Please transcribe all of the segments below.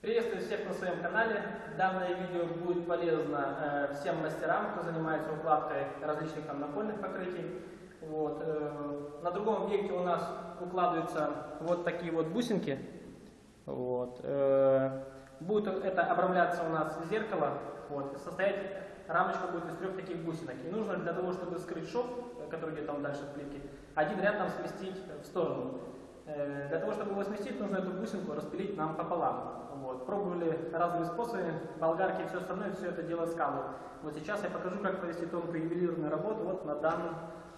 Приветствую всех на своем канале. Данное видео будет полезно э, всем мастерам, кто занимается укладкой различных там напольных покрытий. Вот. э, на другом объекте у нас укладываются вот такие вот бусинки. Вот. э, будет это обрамляться у нас зеркало. Вот. Состоять рамочка будет из трех таких бусинок. И нужно для того, чтобы скрыть шов, который где-то там дальше в плитке, один ряд нам сместить в сторону. Э, Для того, чтобы его сместить, нужно эту бусинку распилить нам пополам. Вот. Пробовали разными способами, болгарки и все остальное, все это дело скалывают. Вот сейчас я покажу, как провести тонкую ювелирную работу вот на данном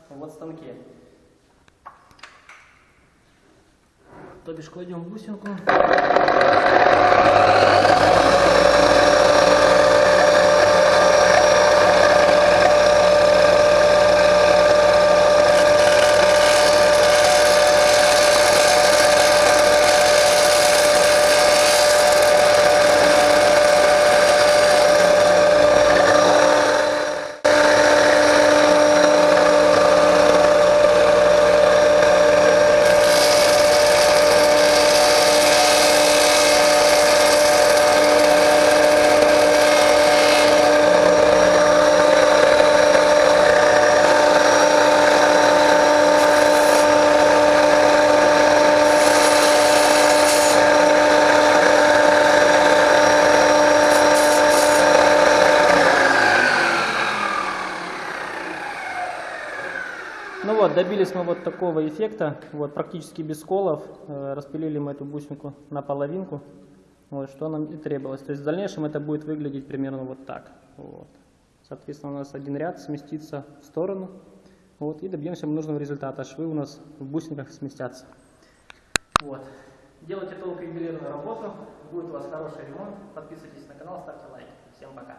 вот станке. То бишь кладем бусинку. Ну вот, добились мы вот такого эффекта, вот, практически без сколов, Э, распилили мы эту бусинку на половинку, вот, что нам и требовалось. То есть в дальнейшем это будет выглядеть примерно вот так. Вот. Соответственно, у нас один ряд сместится в сторону, вот, и добьемся мы нужного результата. Швы у нас в бусинках сместятся. Вот. Делайте тонкую ювелирную работу, будет у вас хороший ремонт. Подписывайтесь на канал, ставьте лайки. Всем пока.